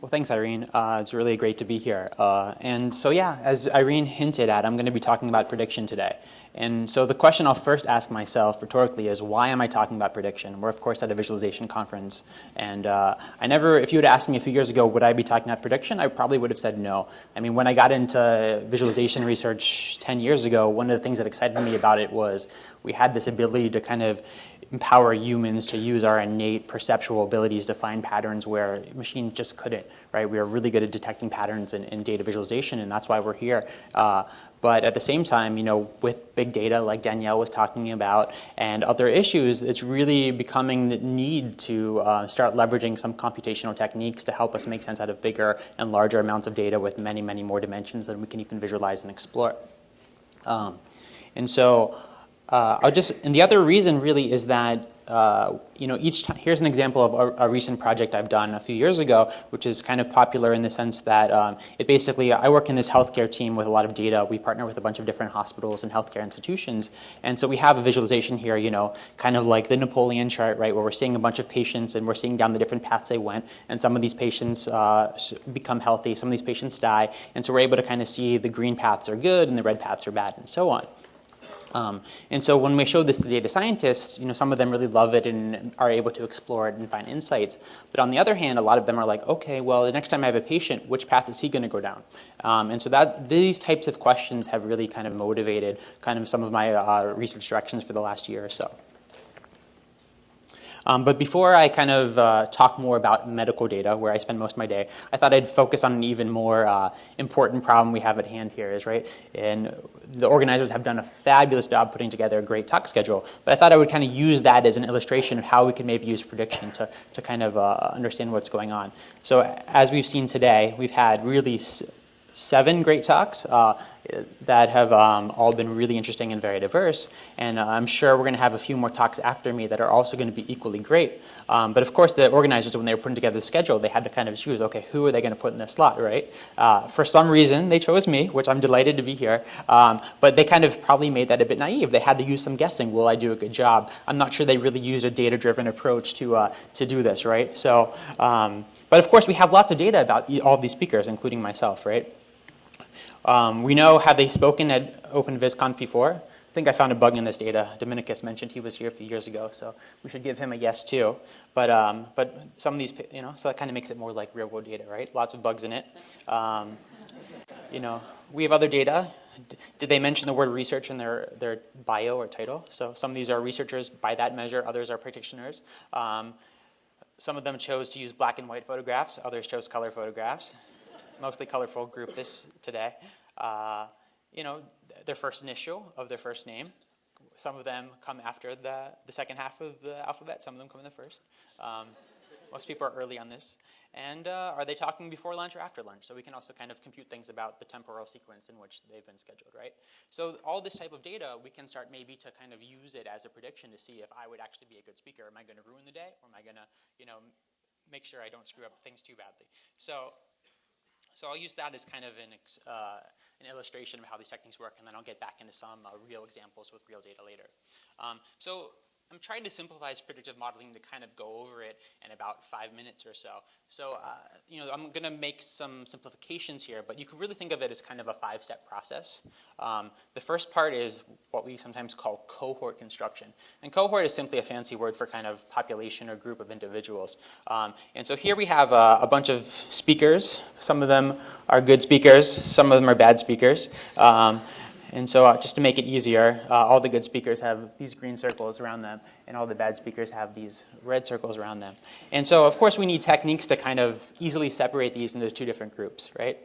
Well, thanks, Irene. Uh, it's really great to be here. Uh, and so, yeah, as Irene hinted at, I'm going to be talking about prediction today. And so the question I'll first ask myself rhetorically is, why am I talking about prediction? We're, of course, at a visualization conference. And uh, I never, if you had asked me a few years ago, would I be talking about prediction, I probably would have said no. I mean, when I got into visualization research 10 years ago, one of the things that excited me about it was we had this ability to kind of empower humans to use our innate perceptual abilities to find patterns where machines just couldn't, right? We are really good at detecting patterns in, in data visualization, and that's why we're here. Uh, but at the same time, you know, with big data like Danielle was talking about and other issues, it's really becoming the need to uh, start leveraging some computational techniques to help us make sense out of bigger and larger amounts of data with many, many more dimensions than we can even visualize and explore. Um, and so uh, I'll just, and the other reason really is that, uh, you know, each time, here's an example of a, a, recent project I've done a few years ago, which is kind of popular in the sense that um, it basically, I work in this healthcare team with a lot of data. We partner with a bunch of different hospitals and healthcare institutions. And so we have a visualization here, you know, kind of like the Napoleon chart, right, where we're seeing a bunch of patients and we're seeing down the different paths they went. And some of these patients uh, become healthy, some of these patients die. And so we're able to kind of see the green paths are good and the red paths are bad and so on. Um, and so when we show this to data scientists, you know, some of them really love it and are able to explore it and find insights. But on the other hand, a lot of them are like, okay, well, the next time I have a patient, which path is he going to go down? Um, and so that these types of questions have really kind of motivated kind of some of my uh, research directions for the last year or so. Um, but before I kind of uh, talk more about medical data, where I spend most of my day, I thought I'd focus on an even more uh, important problem we have at hand here is, right, and the organizers have done a fabulous job putting together a great talk schedule, but I thought I would kind of use that as an illustration of how we can maybe use prediction to, to kind of uh, understand what's going on. So as we've seen today, we've had really seven great talks uh, that have um, all been really interesting and very diverse. And uh, I'm sure we're going to have a few more talks after me that are also going to be equally great. Um, but of course, the organizers, when they were putting together the schedule, they had to kind of choose, okay, who are they going to put in this slot, right? Uh, for some reason, they chose me, which I'm delighted to be here. Um, but they kind of probably made that a bit naive. They had to use some guessing. Will I do a good job? I'm not sure they really used a data-driven approach to, uh, to do this, right? So, um, but of course, we have lots of data about all these speakers, including myself, right? Um, we know, have they spoken at OpenVisConf before? I think I found a bug in this data. Dominikus mentioned he was here a few years ago, so we should give him a yes too. But, um, but some of these, you know, so that kind of makes it more like real world data, right? Lots of bugs in it. Um, you know, we have other data. Did they mention the word research in their, their bio or title? So some of these are researchers by that measure, others are practitioners. Um, some of them chose to use black and white photographs, others chose color photographs. Mostly colorful group this today uh, you know, their first initial of their first name. Some of them come after the, the second half of the alphabet. Some of them come in the first. Um, most people are early on this. And uh, are they talking before lunch or after lunch? So we can also kind of compute things about the temporal sequence in which they've been scheduled, right? So all this type of data, we can start maybe to kind of use it as a prediction to see if I would actually be a good speaker. Am I going to ruin the day, or am I going to, you know, make sure I don't screw up things too badly? So so I'll use that as kind of an, uh, an illustration of how these techniques work, and then I'll get back into some uh, real examples with real data later. Um, so I'm trying to simplify predictive modeling to kind of go over it in about five minutes or so. So, uh, you know, I'm going to make some simplifications here, but you can really think of it as kind of a five-step process. Um, the first part is what we sometimes call cohort construction. And cohort is simply a fancy word for kind of population or group of individuals. Um, and so here we have a, a, bunch of speakers. Some of them are good speakers. Some of them are bad speakers. Um, and so uh, just to make it easier, uh, all the good speakers have these green circles around them, and all the bad speakers have these red circles around them. And so, of course, we need techniques to kind of easily separate these into two different groups, right?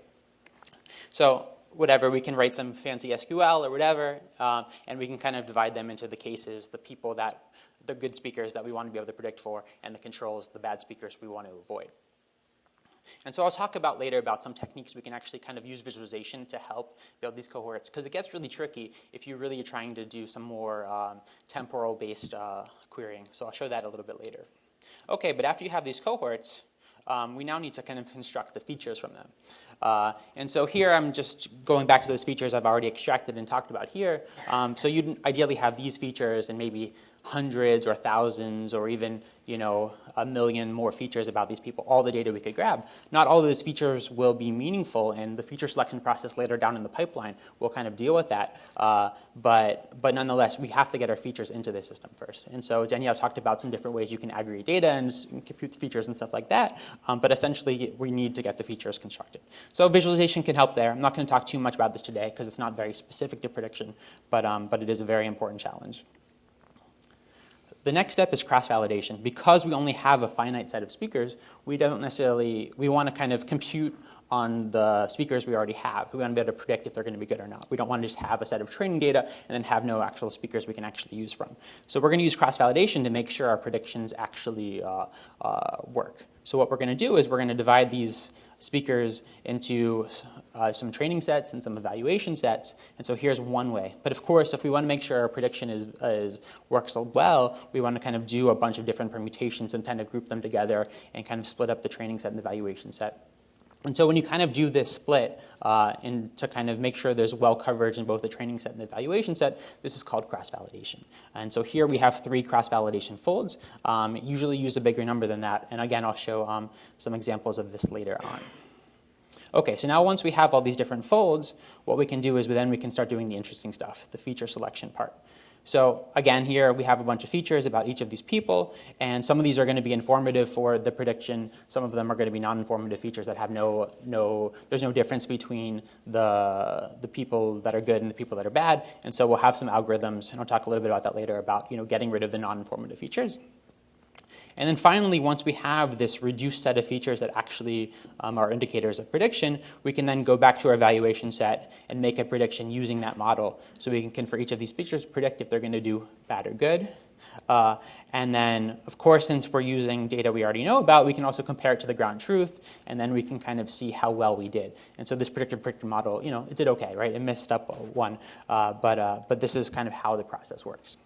So whatever, we can write some fancy SQL or whatever, um, and we can kind of divide them into the cases, the people that, the good speakers that we want to be able to predict for, and the controls, the bad speakers we want to avoid. And so I'll talk about later about some techniques we can actually kind of use visualization to help build these cohorts because it gets really tricky if you're really trying to do some more um, temporal-based uh, querying. So I'll show that a little bit later. Okay, but after you have these cohorts, um, we now need to kind of construct the features from them. Uh, and so here I'm just going back to those features I've already extracted and talked about here. Um, so you'd ideally have these features and maybe hundreds or thousands or even you know, a million more features about these people, all the data we could grab. Not all of those features will be meaningful, and the feature selection process later down in the pipeline will kind of deal with that. Uh, but, but nonetheless, we have to get our features into the system first. And so Danielle talked about some different ways you can aggregate data and compute features and stuff like that. Um, but essentially, we need to get the features constructed. So visualization can help there. I'm not going to talk too much about this today because it's not very specific to prediction, but, um, but it is a very important challenge. The next step is cross-validation. Because we only have a finite set of speakers, we don't necessarily, we want to kind of compute on the speakers we already have. We want to be able to predict if they're going to be good or not. We don't want to just have a set of training data and then have no actual speakers we can actually use from. So we're going to use cross-validation to make sure our predictions actually uh, uh, work. So what we're going to do is we're going to divide these speakers into uh, some training sets and some evaluation sets. And so here's one way. But of course, if we want to make sure our prediction is, is works well, we want to kind of do a bunch of different permutations and kind of group them together and kind of split up the training set and the evaluation set. And so when you kind of do this split uh, and to kind of make sure there's well coverage in both the training set and the evaluation set, this is called cross-validation. And so here we have three cross-validation folds. Um, usually use a bigger number than that. And again, I'll show um, some examples of this later on. Okay, so now once we have all these different folds, what we can do is then we can start doing the interesting stuff, the feature selection part. So again, here we have a bunch of features about each of these people, and some of these are going to be informative for the prediction. Some of them are going to be non-informative features that have no, no, there's no difference between the, the people that are good and the people that are bad. And so we'll have some algorithms, and I'll talk a little bit about that later, about you know, getting rid of the non-informative features. And then finally, once we have this reduced set of features that actually um, are indicators of prediction, we can then go back to our evaluation set and make a prediction using that model. So we can, for each of these features, predict if they're going to do bad or good. Uh, and then, of course, since we're using data we already know about, we can also compare it to the ground truth, and then we can kind of see how well we did. And so this predictive predictor model, you know, it did okay, right? It messed up one, uh, but, uh, but this is kind of how the process works.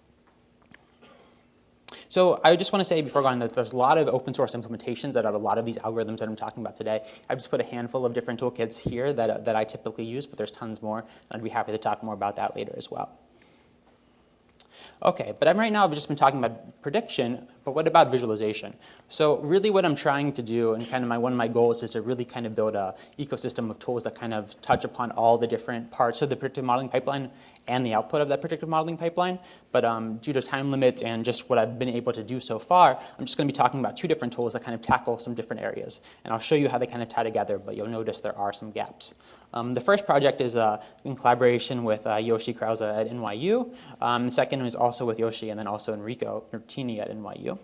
So I just want to say before going that there's a lot of open source implementations that have a lot of these algorithms that I'm talking about today. I've just put a handful of different toolkits here that, uh, that I typically use, but there's tons more. And I'd be happy to talk more about that later as well. Okay, but I'm right now I've just been talking about prediction, but what about visualization? So really what I'm trying to do, and kind of my, one of my goals is to really kind of build a ecosystem of tools that kind of touch upon all the different parts of the predictive modeling pipeline and the output of that predictive modeling pipeline. But um, due to time limits and just what I've been able to do so far, I'm just going to be talking about two different tools that kind of tackle some different areas. And I'll show you how they kind of tie together, but you'll notice there are some gaps. Um, the first project is uh, in collaboration with uh, Yoshi Krause at NYU. Um, the second is also with Yoshi and then also Enrico Bertini at NYU.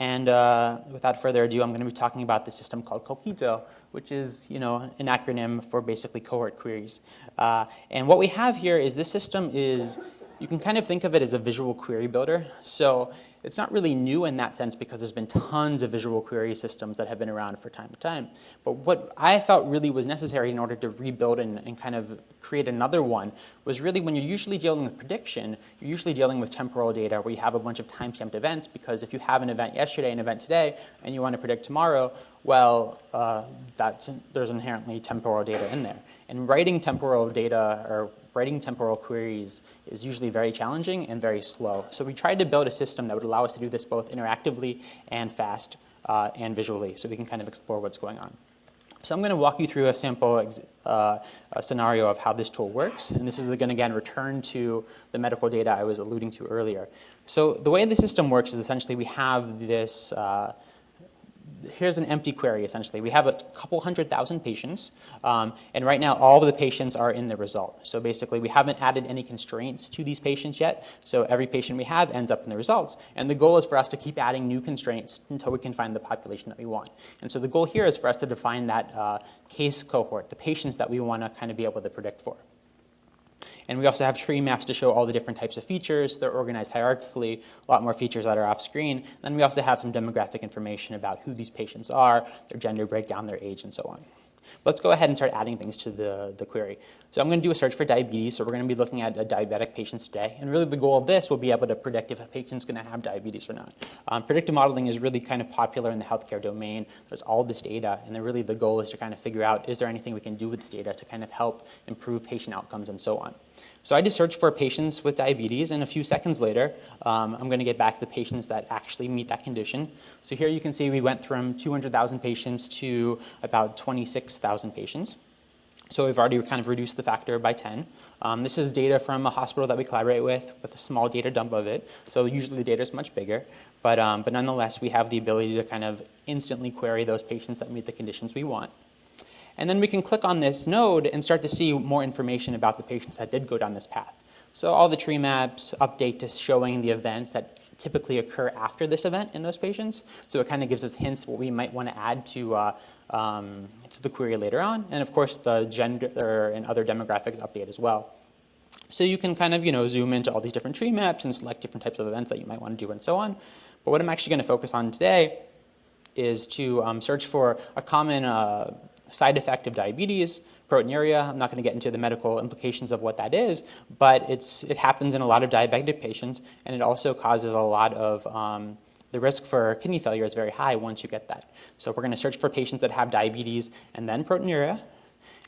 And uh, without further ado, I'm going to be talking about the system called Coquito, which is you know, an acronym for basically cohort queries. Uh, and what we have here is this system is, you can kind of think of it as a visual query builder. So it's not really new in that sense because there's been tons of visual query systems that have been around for time to time. But what I felt really was necessary in order to rebuild and, and kind of create another one was really when you're usually dealing with prediction, you're usually dealing with temporal data where you have a bunch of time-stamped events because if you have an event yesterday, an event today, and you want to predict tomorrow, well, uh, there's inherently temporal data in there. And writing temporal data or writing temporal queries is usually very challenging and very slow. So we tried to build a system that would allow us to do this both interactively and fast uh, and visually so we can kind of explore what's going on. So I'm going to walk you through a sample uh, a scenario of how this tool works. And this is going to, again, return to the medical data I was alluding to earlier. So the way the system works is essentially we have this uh, here's an empty query essentially. We have a couple hundred thousand patients, um, and right now all of the patients are in the result. So basically we haven't added any constraints to these patients yet, so every patient we have ends up in the results. And the goal is for us to keep adding new constraints until we can find the population that we want. And so the goal here is for us to define that uh, case cohort, the patients that we want to kind of be able to predict for. And we also have tree maps to show all the different types of features. They're organized hierarchically, a lot more features that are off screen. And then we also have some demographic information about who these patients are, their gender breakdown, their age, and so on. Let's go ahead and start adding things to the, the query. So I'm going to do a search for diabetes. So we're going to be looking at diabetic patients today. And really the goal of this will be able to predict if a patient's going to have diabetes or not. Um, predictive modeling is really kind of popular in the healthcare domain. There's all this data. And then really the goal is to kind of figure out, is there anything we can do with this data to kind of help improve patient outcomes and so on. So I just searched for patients with diabetes, and a few seconds later, um, I'm going to get back the patients that actually meet that condition. So here you can see we went from 200,000 patients to about 26,000 patients. So we've already kind of reduced the factor by 10. Um, this is data from a hospital that we collaborate with, with a small data dump of it. So usually the data is much bigger. But, um, but nonetheless, we have the ability to kind of instantly query those patients that meet the conditions we want. And then we can click on this node and start to see more information about the patients that did go down this path. So all the tree maps update to showing the events that typically occur after this event in those patients. So it kind of gives us hints what we might want to add to, uh, um, to the query later on. And of course, the gender and other demographics update as well. So you can kind of, you know, zoom into all these different tree maps and select different types of events that you might want to do and so on. But what I'm actually going to focus on today is to um, search for a common uh, side effect of diabetes, proteinuria. I'm not going to get into the medical implications of what that is, but it's, it happens in a lot of diabetic patients, and it also causes a lot of um, the risk for kidney failure is very high once you get that. So we're going to search for patients that have diabetes and then proteinuria.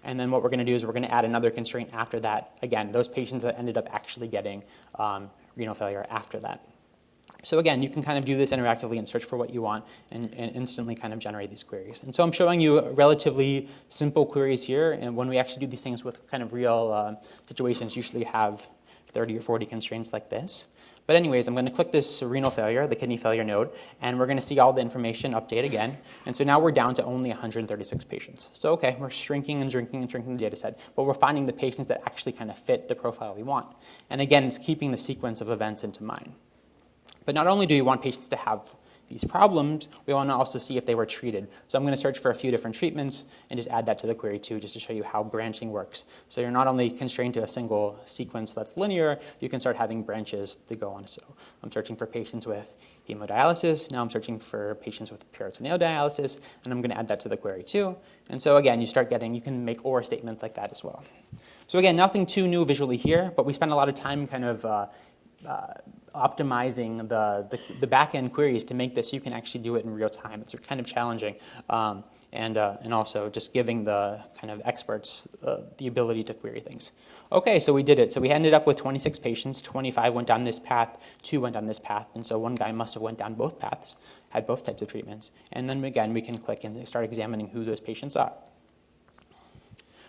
And then what we're going to do is we're going to add another constraint after that. Again, those patients that ended up actually getting um, renal failure after that. So again, you can kind of do this interactively and search for what you want and, and, instantly kind of generate these queries. And so I'm showing you relatively simple queries here. And when we actually do these things with kind of real uh, situations, usually have 30 or 40 constraints like this. But anyways, I'm going to click this renal failure, the kidney failure node, and we're going to see all the information update again. And so now we're down to only 136 patients. So okay, we're shrinking and shrinking and shrinking the data set, but we're finding the patients that actually kind of fit the profile we want. And again, it's keeping the sequence of events into mind. But not only do we want patients to have these problems, we want to also see if they were treated. So I'm going to search for a few different treatments and just add that to the query too, just to show you how branching works. So you're not only constrained to a single sequence that's linear, you can start having branches that go on. So I'm searching for patients with hemodialysis. Now I'm searching for patients with peritoneal dialysis, and I'm going to add that to the query too. And so again, you start getting, you can make OR statements like that as well. So again, nothing too new visually here, but we spend a lot of time kind of uh, uh, optimizing the, the, the back-end queries to make this, you can actually do it in real time. It's kind of challenging. Um, and, uh, and also just giving the kind of experts uh, the ability to query things. Okay, so we did it. So we ended up with 26 patients. 25 went down this path, two went down this path, and so one guy must have went down both paths, had both types of treatments. And then again, we can click and start examining who those patients are.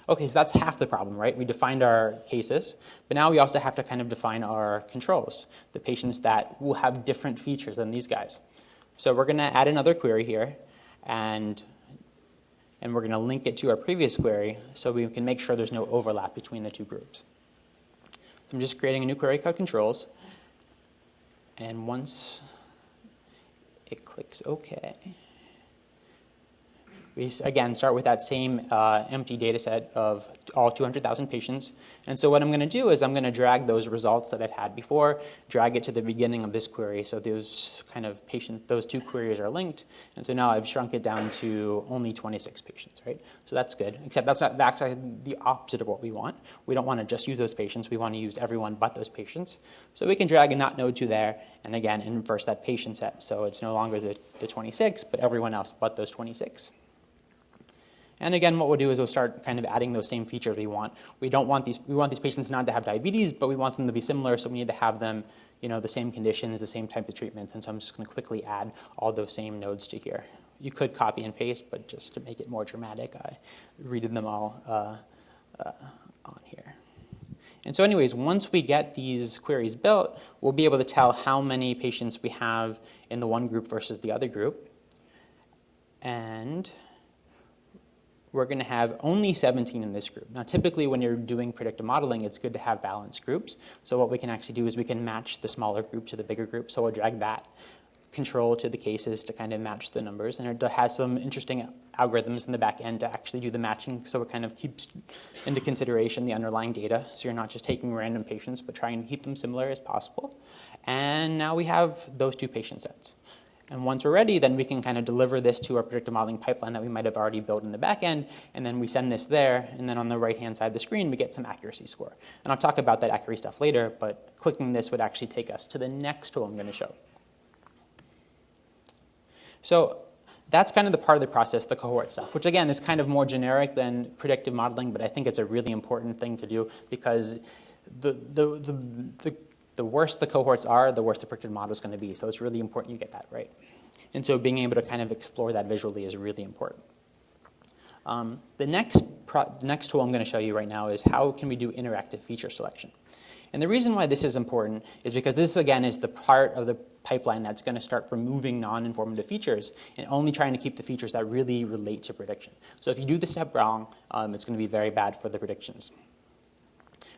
Okay, so that's half the problem, right? We defined our cases, but now we also have to kind of define our controls, the patients that will have different features than these guys. So we're going to add another query here, and, and we're going to link it to our previous query so we can make sure there's no overlap between the two groups. So I'm just creating a new query called controls, and once it clicks OK, we again start with that same uh, empty data set of all 200,000 patients. And so what I'm going to do is I'm going to drag those results that I've had before, drag it to the beginning of this query. So those kind of patient, those two queries are linked. And so now I've shrunk it down to only 26 patients, right? So that's good, except that's not that's the opposite of what we want. We don't want to just use those patients. We want to use everyone but those patients. So we can drag a not node to there and again inverse that patient set. So it's no longer the, the 26, but everyone else but those 26. And again, what we'll do is we'll start kind of adding those same features we want. We don't want these, we want these patients not to have diabetes, but we want them to be similar, so we need to have them, you know, the same conditions, the same type of treatments, and so I'm just gonna quickly add all those same nodes to here. You could copy and paste, but just to make it more dramatic, I redid them all uh, uh, on here. And so anyways, once we get these queries built, we'll be able to tell how many patients we have in the one group versus the other group. And we're going to have only 17 in this group. Now, typically when you're doing predictive modeling, it's good to have balanced groups. So what we can actually do is we can match the smaller group to the bigger group. So we'll drag that control to the cases to kind of match the numbers. And it has some interesting algorithms in the back end to actually do the matching. So it kind of keeps into consideration the underlying data. So you're not just taking random patients, but trying to keep them similar as possible. And now we have those two patient sets. And once we're ready, then we can kind of deliver this to our predictive modeling pipeline that we might have already built in the back end, and then we send this there, and then on the right-hand side of the screen, we get some accuracy score. And I'll talk about that accuracy stuff later, but clicking this would actually take us to the next tool I'm going to show. So that's kind of the part of the process, the cohort stuff, which again is kind of more generic than predictive modeling, but I think it's a really important thing to do because the, the, the, the, the worse the cohorts are, the worse the predictive model is going to be. So it's really important you get that right. And so being able to kind of explore that visually is really important. Um, the next, next tool I'm going to show you right now is how can we do interactive feature selection. And the reason why this is important is because this, again, is the part of the pipeline that's going to start removing non-informative features and only trying to keep the features that really relate to prediction. So if you do this step wrong, um, it's going to be very bad for the predictions.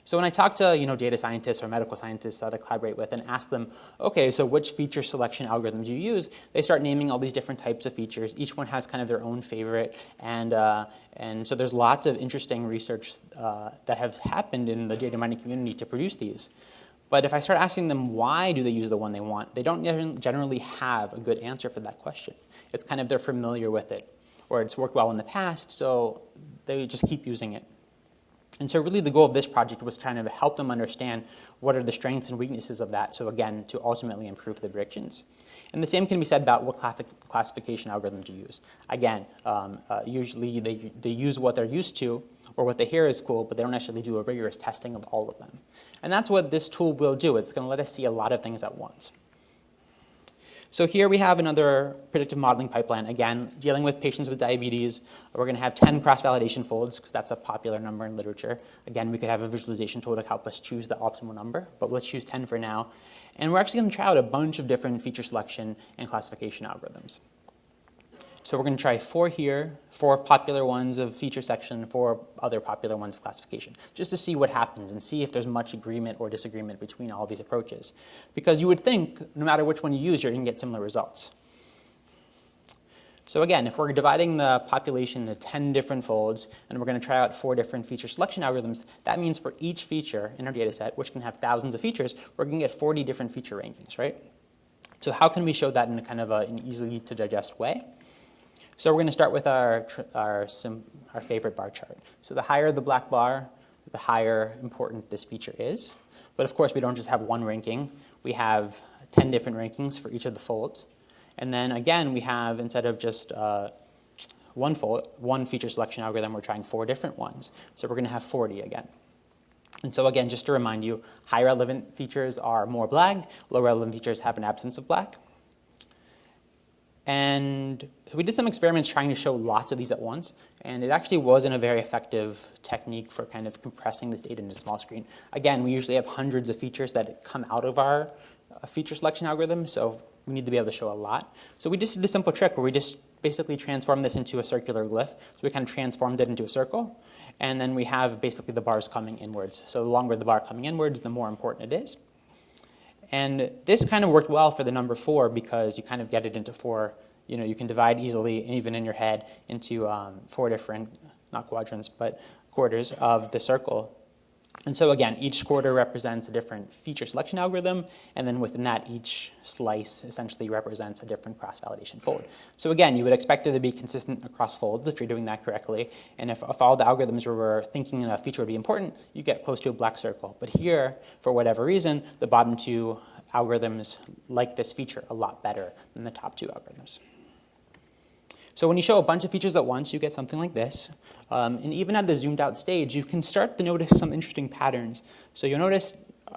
So when I talk to you know, data scientists or medical scientists that I collaborate with and ask them, okay, so which feature selection algorithm do you use? They start naming all these different types of features. Each one has kind of their own favorite. And, uh, and so there's lots of interesting research uh, that has happened in the data mining community to produce these. But if I start asking them why do they use the one they want, they don't generally have a good answer for that question. It's kind of they're familiar with it, or it's worked well in the past, so they just keep using it. And so really the goal of this project was kind of help them understand what are the strengths and weaknesses of that, so again, to ultimately improve the predictions. And the same can be said about what classification algorithm to use. Again, um, uh, usually they, they use what they're used to or what they hear is cool, but they don't actually do a rigorous testing of all of them. And that's what this tool will do. It's going to let us see a lot of things at once. So here we have another predictive modeling pipeline. Again, dealing with patients with diabetes. We're going to have 10 cross-validation folds because that's a popular number in literature. Again, we could have a visualization tool to help us choose the optimal number, but let's choose 10 for now. And we're actually going to try out a bunch of different feature selection and classification algorithms. So we're going to try four here, four popular ones of feature section, four other popular ones of classification, just to see what happens and see if there's much agreement or disagreement between all these approaches. Because you would think no matter which one you use, you're going to get similar results. So again, if we're dividing the population into 10 different folds, and we're going to try out four different feature selection algorithms, that means for each feature in our data set, which can have thousands of features, we're going to get 40 different feature rankings, right? So how can we show that in a kind of a, an easily to digest way? So we're going to start with our, our, our favorite bar chart. So the higher the black bar, the higher important this feature is. But of course, we don't just have one ranking. We have 10 different rankings for each of the folds. And then again, we have, instead of just uh, one, fold, one feature selection algorithm, we're trying four different ones. So we're going to have 40 again. And so again, just to remind you, high relevant features are more black, low relevant features have an absence of black. And we did some experiments trying to show lots of these at once, and it actually wasn't a very effective technique for kind of compressing this data into a small screen. Again, we usually have hundreds of features that come out of our uh, feature selection algorithm, so we need to be able to show a lot. So we just did a simple trick where we just basically transformed this into a circular glyph. So we kind of transformed it into a circle, and then we have basically the bars coming inwards. So the longer the bar coming inwards, the more important it is. And this kind of worked well for the number four because you kind of get it into four, you know, you can divide easily, even in your head, into um, four different, not quadrants, but quarters of the circle. And so again, each quarter represents a different feature selection algorithm, and then within that, each slice essentially represents a different cross-validation fold. So again, you would expect it to be consistent across folds if you're doing that correctly, and if, if all the algorithms were thinking a feature would be important, you get close to a black circle. But here, for whatever reason, the bottom two algorithms like this feature a lot better than the top two algorithms. So when you show a bunch of features at once, you get something like this. Um, and even at the zoomed out stage, you can start to notice some interesting patterns. So you'll notice,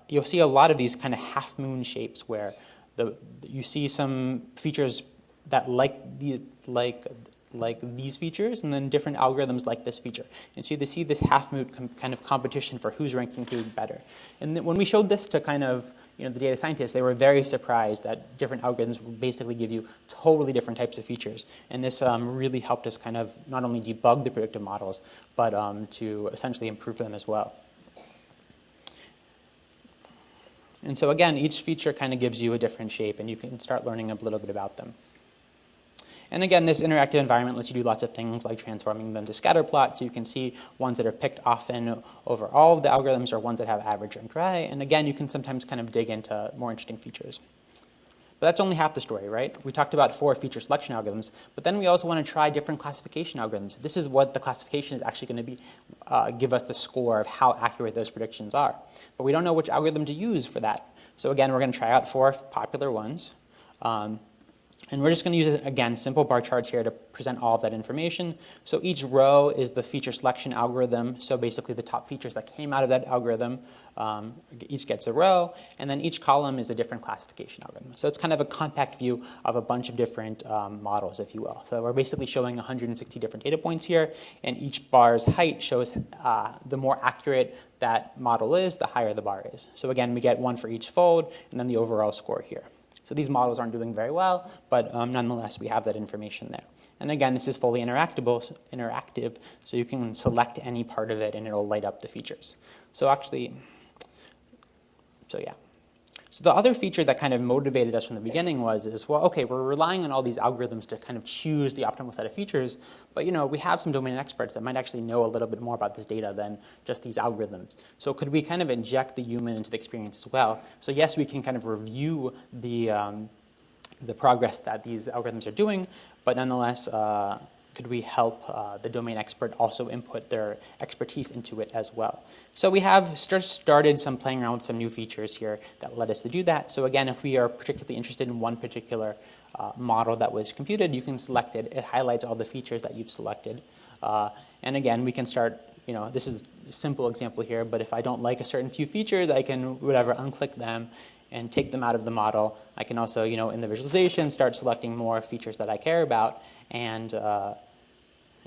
you'll see a lot of these kind of half moon shapes where the, you see some features that like, the, like, like these features and then different algorithms like this feature. And so you see this half moon kind of competition for who's ranking who better. And when we showed this to kind of you know, the data scientists, they were very surprised that different algorithms basically give you totally different types of features. And this um, really helped us kind of not only debug the predictive models, but um, to essentially improve them as well. And so again, each feature kind of gives you a different shape, and you can start learning a little bit about them. And again, this interactive environment lets you do lots of things like transforming them to scatter plots. So you can see ones that are picked often over all of the algorithms or ones that have average and dry. And again, you can sometimes kind of dig into more interesting features. But that's only half the story, right? We talked about four feature selection algorithms, but then we also want to try different classification algorithms. This is what the classification is actually going to be, uh, give us the score of how accurate those predictions are. But we don't know which algorithm to use for that. So again, we're going to try out four popular ones. Um, and we're just going to use, again, simple bar charts here to present all that information. So each row is the feature selection algorithm. So basically the top features that came out of that algorithm, um, each gets a row. And then each column is a different classification algorithm. So it's kind of a compact view of a bunch of different um, models, if you will. So we're basically showing 160 different data points here. And each bar's height shows uh, the more accurate that model is, the higher the bar is. So again, we get one for each fold, and then the overall score here. So these models aren't doing very well, but um, nonetheless, we have that information there. And again, this is fully interactable, interactive, so you can select any part of it and it'll light up the features. So actually, so yeah. So the other feature that kind of motivated us from the beginning was is, well, okay, we're relying on all these algorithms to kind of choose the optimal set of features, but you know, we have some domain experts that might actually know a little bit more about this data than just these algorithms. So could we kind of inject the human into the experience as well? So yes, we can kind of review the, um, the progress that these algorithms are doing, but nonetheless, uh, could we help uh, the domain expert also input their expertise into it as well? So we have start, started some playing around with some new features here that led us to do that. So again, if we are particularly interested in one particular uh, model that was computed, you can select it. It highlights all the features that you've selected. Uh, and again, we can start, you know, this is a simple example here, but if I don't like a certain few features, I can, whatever, unclick them and take them out of the model. I can also, you know, in the visualization, start selecting more features that I care about and, uh,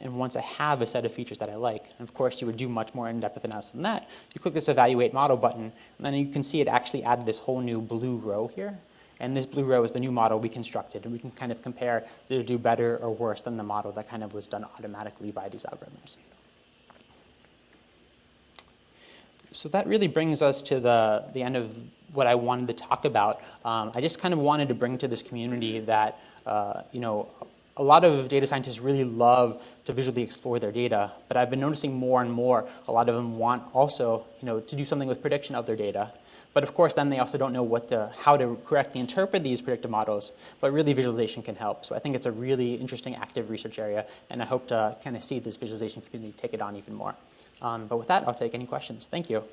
and once I have a set of features that I like, and of course you would do much more in-depth analysis than that, you click this evaluate model button, and then you can see it actually added this whole new blue row here. And this blue row is the new model we constructed, and we can kind of compare did it do better or worse than the model that kind of was done automatically by these algorithms. So that really brings us to the, the end of what I wanted to talk about. Um, I just kind of wanted to bring to this community that, uh, you know, a lot of data scientists really love to visually explore their data, but I've been noticing more and more a lot of them want also you know, to do something with prediction of their data. But of course, then they also don't know what to, how to correctly interpret these predictive models, but really visualization can help. So I think it's a really interesting active research area, and I hope to kind of see this visualization community take it on even more. Um, but with that, I'll take any questions. Thank you.